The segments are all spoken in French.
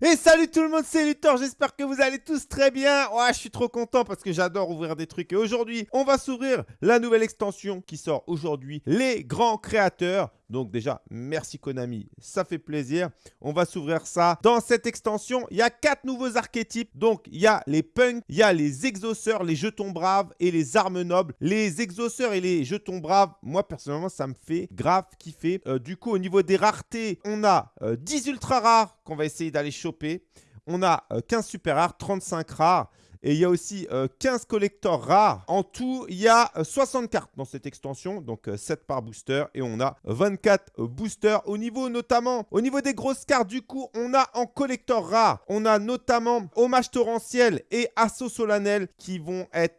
Et salut tout le monde, c'est Luthor, j'espère que vous allez tous très bien. Ouais, je suis trop content parce que j'adore ouvrir des trucs. Et aujourd'hui, on va s'ouvrir la nouvelle extension qui sort aujourd'hui, les grands créateurs. Donc déjà, merci Konami, ça fait plaisir. On va s'ouvrir ça. Dans cette extension, il y a quatre nouveaux archétypes. Donc, il y a les punks, il y a les exauceurs, les jetons braves et les armes nobles. Les exauceurs et les jetons braves, moi personnellement, ça me fait grave kiffer. Euh, du coup, au niveau des raretés, on a 10 euh, ultra rares qu'on va essayer d'aller choper. On a 15 euh, super rares, 35 rares. Et il y a aussi 15 euh, collecteurs rares. En tout, il y a 60 euh, cartes dans cette extension, donc 7 euh, par booster. Et on a 24 boosters au niveau notamment, au niveau des grosses cartes du coup, on a en collector rare, on a notamment Hommage Torrentiel et Assaut Solennel qui vont être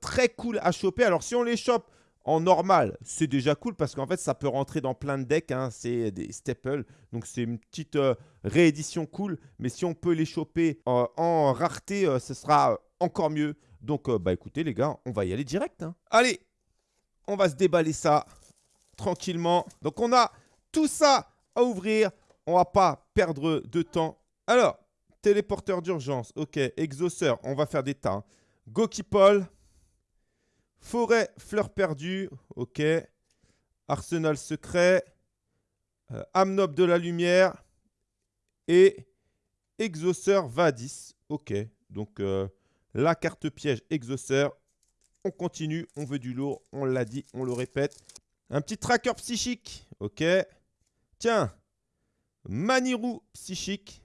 très cool à choper. Alors si on les chope en normal, c'est déjà cool parce qu'en fait, ça peut rentrer dans plein de decks. Hein. C'est des staples. Donc, c'est une petite réédition cool. Mais si on peut les choper en rareté, ce sera encore mieux. Donc, euh, bah écoutez les gars, on va y aller direct. Hein. Allez, on va se déballer ça tranquillement. Donc, on a tout ça à ouvrir. On va pas perdre de temps. Alors, téléporteur d'urgence. Ok, exauceur. On va faire des tas. Gokipol. Forêt, fleur perdue. Ok. Arsenal secret. Euh, Amnob de la lumière. Et exauceur Vadis. Ok. Donc, euh, la carte piège exauceur. On continue, on veut du lourd, on l'a dit, on le répète. Un petit tracker psychique, ok. Tiens, Manirou psychique.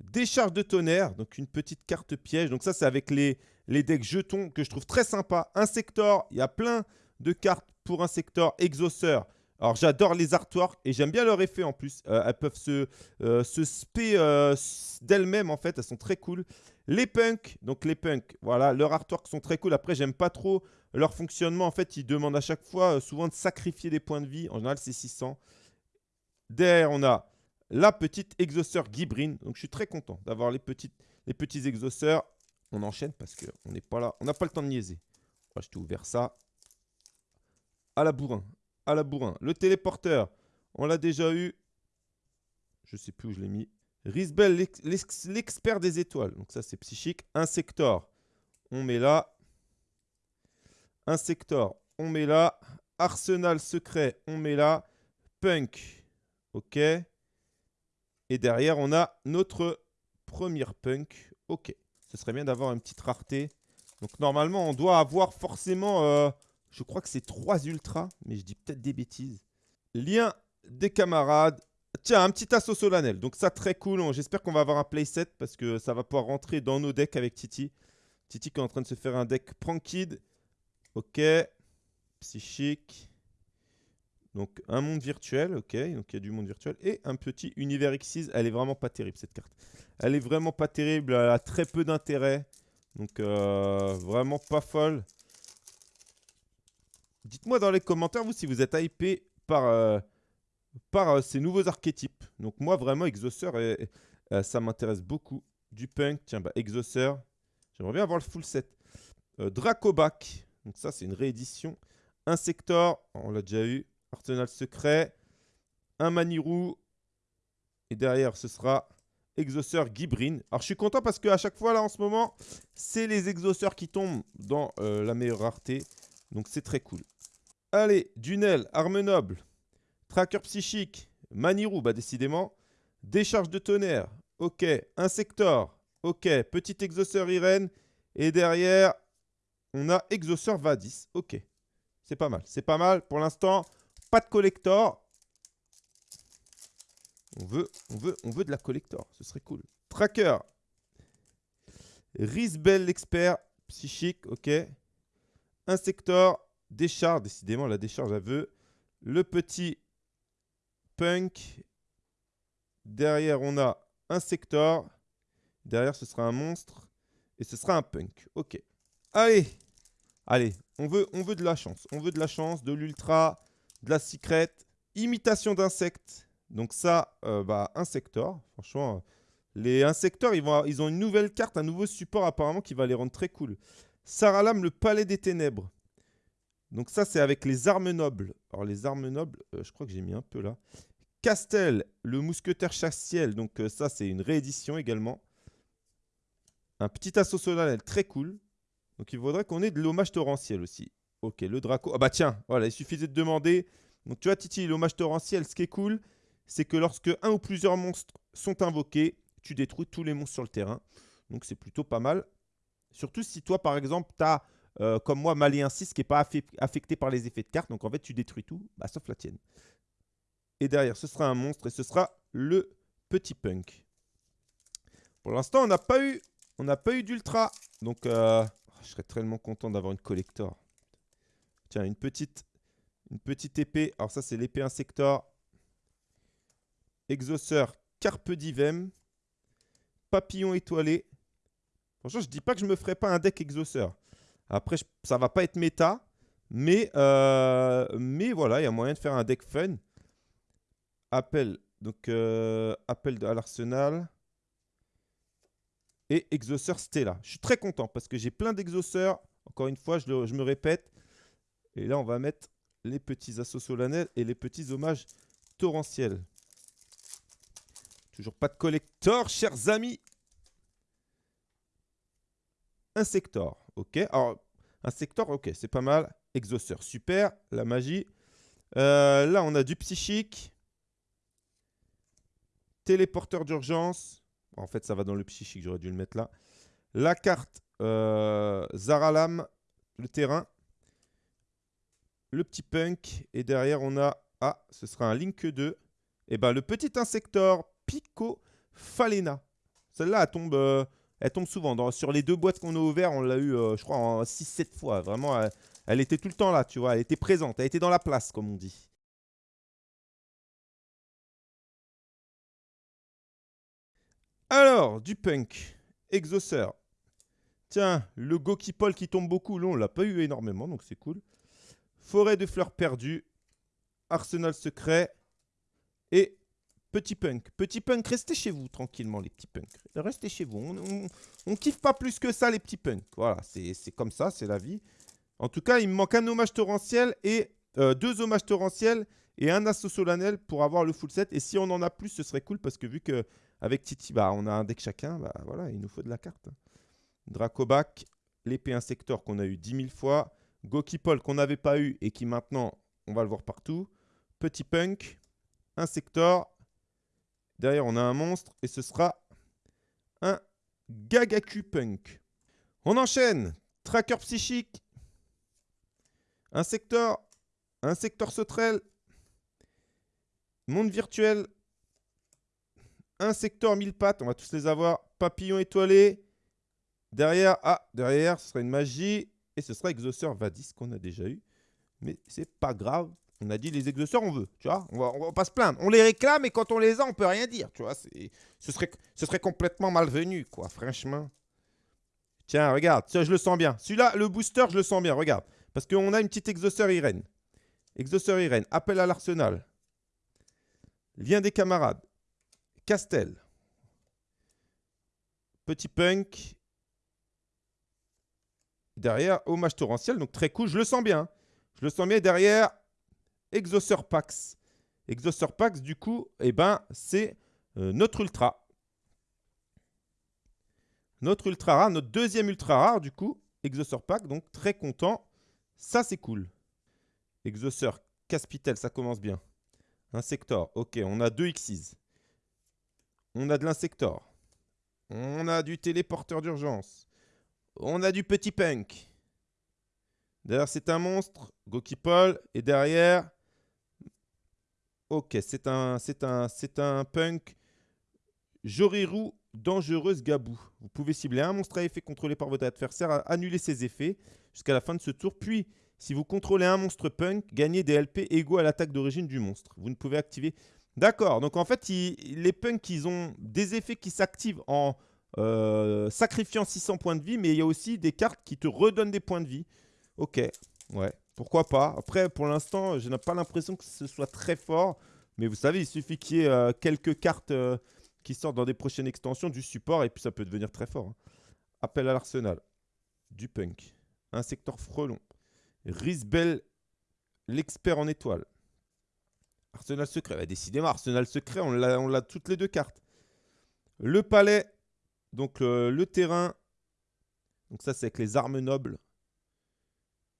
Décharge de tonnerre, donc une petite carte piège. Donc ça, c'est avec les, les decks jetons que je trouve très sympa. Insector, il y a plein de cartes pour Insector, Exauceur. Alors j'adore les artworks et j'aime bien leur effet en plus. Euh, elles peuvent se, euh, spé euh, d'elles-mêmes en fait, elles sont très cool. Les punks, donc les punks, voilà, leurs artworks sont très cool. Après, j'aime pas trop leur fonctionnement. En fait, ils demandent à chaque fois, souvent, de sacrifier des points de vie. En général, c'est 600. Derrière, on a la petite exauceur Gibrine. Donc, je suis très content d'avoir les, les petits exauceurs. On enchaîne parce qu'on n'est pas là. On n'a pas le temps de niaiser. je t'ai ouvert ça. À la bourrin. À la bourrin. Le téléporteur, on l'a déjà eu. Je sais plus où je l'ai mis. Risbel, l'expert des étoiles. Donc ça, c'est psychique. Insector, on met là. Insector, on met là. Arsenal secret, on met là. Punk, ok. Et derrière, on a notre première punk. Ok. Ce serait bien d'avoir une petite rareté. Donc normalement, on doit avoir forcément... Euh, je crois que c'est 3 ultras, mais je dis peut-être des bêtises. Lien des camarades. Tiens, un petit assaut solennel. Donc ça, très cool. J'espère qu'on va avoir un playset parce que ça va pouvoir rentrer dans nos decks avec Titi. Titi qui est en train de se faire un deck Prankid. Ok. Psychique. Donc un monde virtuel, ok. Donc il y a du monde virtuel. Et un petit univers X6. Elle est vraiment pas terrible cette carte. Elle est vraiment pas terrible. Elle a très peu d'intérêt. Donc euh, vraiment pas folle. Dites-moi dans les commentaires, vous, si vous êtes hypé par... Euh, euh, ces nouveaux archétypes. Donc moi, vraiment, euh, ça m'intéresse beaucoup. Du punk, tiens, bah, Exauceur. J'aimerais bien avoir le full set. Dracobac, donc ça, c'est une réédition. Insector, on l'a déjà eu. Arsenal secret. Un Manirou. Et derrière, ce sera Exauceur Gibrine. Alors, je suis content parce qu'à chaque fois, là, en ce moment, c'est les exauceurs qui tombent dans la meilleure rareté. Donc, c'est très cool. Allez, Dunel, Arme Noble. Tracker psychique, Manirou, bah décidément. Décharge de tonnerre, ok. Insector, ok. Petit exauceur Irène. Et derrière, on a exauceur Vadis, ok. C'est pas mal, c'est pas mal. Pour l'instant, pas de collector. On veut, on veut, on veut de la collector, ce serait cool. Tracker, Risbel l'expert, psychique, ok. Insector, décharge, décidément la décharge à veut. Le petit Punk. Derrière, on a un Sector. Derrière, ce sera un monstre. Et ce sera un Punk. Ok. Allez. Allez, on veut, on veut de la chance. On veut de la chance, de l'ultra, de la secret. Imitation d'insectes. Donc ça, euh, bah, Insector. Franchement, les Insectors, ils, vont, ils ont une nouvelle carte, un nouveau support apparemment qui va les rendre très cool. Saralam, le palais des ténèbres. Donc ça, c'est avec les armes nobles. Alors les armes nobles, euh, je crois que j'ai mis un peu là. Castel, le mousquetaire chassiel. Donc euh, ça, c'est une réédition également. Un petit assaut solennel très cool. Donc il faudrait qu'on ait de l'hommage torrentiel aussi. Ok, le Draco. Ah bah tiens, voilà, il suffisait de demander. Donc tu vois, Titi, l'hommage torrentiel, ce qui est cool, c'est que lorsque un ou plusieurs monstres sont invoqués, tu détruis tous les monstres sur le terrain. Donc c'est plutôt pas mal. Surtout si toi, par exemple, tu as, euh, comme moi, Malien 6 qui n'est pas affecté par les effets de carte. Donc en fait, tu détruis tout, bah, sauf la tienne. Et derrière, ce sera un monstre et ce sera le petit punk. Pour l'instant, on n'a pas eu, d'ultra. Donc, euh, je serais tellement content d'avoir une collector. Tiens, une petite, une petite épée. Alors ça, c'est l'épée insector. Exauceur Carpe Divem. Papillon étoilé. Franchement, je dis pas que je me ferai pas un deck exauceur. Après, ça ça va pas être méta. Mais, euh, mais voilà, il y a moyen de faire un deck fun. Appel. Donc, euh, appel à l'arsenal. Et exauceur Stella. Je suis très content parce que j'ai plein d'exauceurs. Encore une fois, je, je me répète. Et là, on va mettre les petits assauts solennels et les petits hommages torrentiels. Toujours pas de collector, chers amis. Un sector, ok. Alors, un sector, ok, c'est pas mal. Exauceur, super. La magie. Euh, là, on a du psychique. Téléporteur d'urgence. En fait, ça va dans le psychique, j'aurais dû le mettre là. La carte euh, Zaralam, le terrain. Le petit punk. Et derrière, on a... Ah, ce sera un Link 2. Et ben, le petit insector Pico Falena. Celle-là, elle tombe, euh, elle tombe souvent. sur les deux boîtes qu'on a ouvertes, on l'a eu, euh, je crois, en 6-7 fois. Vraiment, elle, était tout le temps là, tu vois. Elle était présente. Elle était dans la place, comme on dit. Alors, du punk. Exauceur. Tiens, le Gokipol qui tombe beaucoup, là, on l'a pas eu énormément, donc c'est cool. Forêt de fleurs perdues. Arsenal secret. Et Petit punk. Petit punk, restez chez vous tranquillement, les petits punks. Restez chez vous. On, on, kiffe pas plus que ça, les petits punks. Voilà, c'est comme ça, c'est la vie. En tout cas, il me manque un hommage torrentiel et euh, deux hommages torrentiels et un assaut solennel pour avoir le full set. Et si on en a plus, ce serait cool parce que vu que avec Titi, bah, on a un deck chacun, bah voilà, il nous faut de la carte. Dracobac, l'épée insector qu'on a eu 10 000 fois. Gokipol qu'on n'avait pas eu et qui maintenant, on va le voir partout. Petit punk, insector, Derrière, on a un monstre et ce sera un Gagaku Punk. On enchaîne. Tracker psychique. Un secteur. Un secteur sauterelle. Monde virtuel. Un secteur mille pattes. On va tous les avoir. Papillon étoilé. Derrière, ah, derrière, ce sera une magie. Et ce sera Exauceur Vadis qu'on a déjà eu. Mais c'est pas grave. On a dit les exauceurs, on veut, tu vois. On va, va pas se plaindre. On les réclame et quand on les a, on peut rien dire, tu vois. Ce serait, ce serait complètement malvenu, quoi, franchement. Tiens, regarde, je le sens bien. Celui-là, le booster, je le sens bien, regarde. Parce qu'on a une petite exauceur Irène. Exauceur Irène, appel à l'arsenal. Lien des camarades. Castel. Petit punk. Derrière, hommage torrentiel, donc très cool. Je le sens bien. Je le sens bien derrière. Exauceur Pax. Exauceur Pax, du coup, eh ben, c'est euh, notre ultra. Notre ultra rare, notre deuxième ultra rare, du coup, Exauceur Pax, donc très content. Ça, c'est cool. Exauceur Caspitel, ça commence bien. Insector, ok, on a deux Xyz. On a de l'insector. On a du téléporteur d'urgence. On a du petit punk. D'ailleurs, c'est un monstre, Gokipol. Et derrière, Ok, c'est un, un, c'est un punk Joriru dangereuse Gabou. Vous pouvez cibler un monstre à effet contrôlé par votre adversaire, annuler ses effets jusqu'à la fin de ce tour. Puis, si vous contrôlez un monstre punk, gagnez des LP égaux à l'attaque d'origine du monstre. Vous ne pouvez activer... D'accord, donc en fait, les punks, ils ont des effets qui s'activent en euh, sacrifiant 600 points de vie, mais il y a aussi des cartes qui te redonnent des points de vie. Ok, ouais. Pourquoi pas Après, pour l'instant, je n'ai pas l'impression que ce soit très fort. Mais vous savez, il suffit qu'il y ait euh, quelques cartes euh, qui sortent dans des prochaines extensions du support et puis ça peut devenir très fort. Hein. Appel à l'arsenal. Du punk. Un secteur frelon. Risbel, l'expert en étoile. Arsenal secret. Bah, décidément, Arsenal secret, on l'a toutes les deux cartes. Le palais, donc le terrain. Donc ça, c'est avec les armes nobles.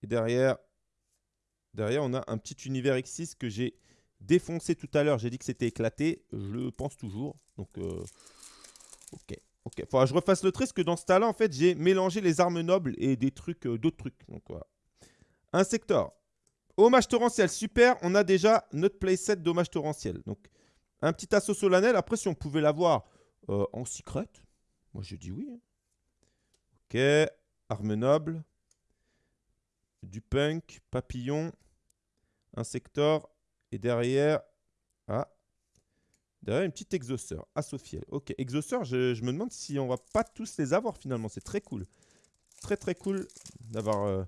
Et derrière, derrière, on a un petit univers X6 que j'ai défoncé tout à l'heure. J'ai dit que c'était éclaté. Je le pense toujours. Donc, euh, ok. Ok, faudra que je refasse le trait, parce que dans ce tas-là, en fait, j'ai mélangé les armes nobles et des trucs, euh, d'autres trucs. Donc voilà. Un secteur. Hommage torrentiel, super. On a déjà notre playset d'hommage torrentiel. Donc, un petit assaut solennel. Après, si on pouvait l'avoir euh, en secret, moi je dis oui. Hein. Ok, arme noble. Du punk, papillon, un secteur. Et derrière, ah, Derrière, une petite exhausteur. Asophiel. Ok, exhausteur, je, me demande si on va pas tous les avoir finalement. C'est très cool. Très très cool d'avoir euh,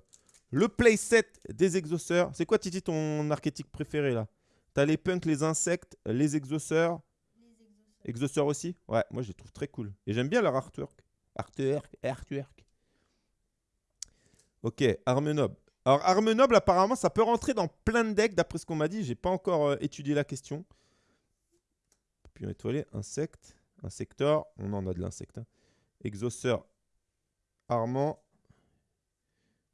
le playset des exhausteurs. C'est quoi Titi ton archétype préféré là? T'as les punks, les insectes, les exhausteurs. Exhausteurs. aussi? Ouais, moi je les trouve très cool. Et j'aime bien leur artwork. Artwork, artwork. Ok, arme noble. Alors arme noble apparemment ça peut rentrer dans plein de decks d'après ce qu'on m'a dit. J'ai pas encore euh, étudié la question étoilé, insecte, insector, on en a de l'insecte. Hein. Exauceur armant.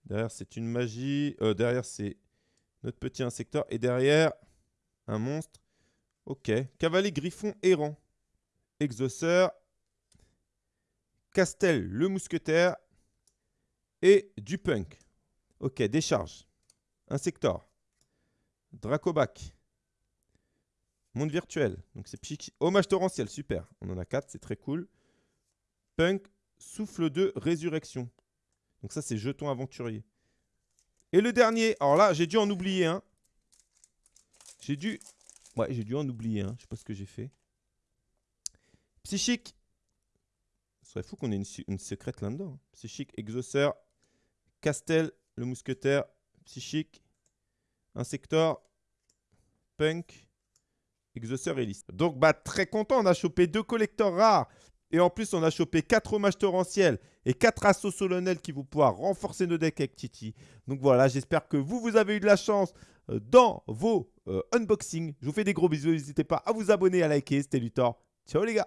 Derrière, c'est une magie. Euh, derrière, c'est notre petit insecteur. Et derrière, un monstre. Ok. Cavalier griffon errant. Exauceur. Castel, le mousquetaire. Et du punk. Ok, décharge. Insector. Dracobac. Monde virtuel. Donc c'est psychique. Hommage torrentiel, super. On en a 4, c'est très cool. Punk, souffle de résurrection. Donc ça, c'est jeton aventurier. Et le dernier, alors là, j'ai dû en oublier un. J'ai dû... Ouais, j'ai dû en oublier un. Je sais pas ce que j'ai fait. Psychique. Ce serait fou qu'on ait une, secrète là-dedans. Hein. Psychique, exauceur, Castel, le mousquetaire, psychique, insector, punk, Exauceur et liste. Donc, bah, très content. On a chopé deux collecteurs rares. Et en plus, on a chopé quatre hommages torrentiels et quatre assauts solennels qui vont pouvoir renforcer nos decks avec Titi. Donc voilà, j'espère que vous, vous avez eu de la chance euh, dans vos euh, unboxings. Je vous fais des gros bisous. N'hésitez pas à vous abonner, à liker. C'était Luthor. Ciao les gars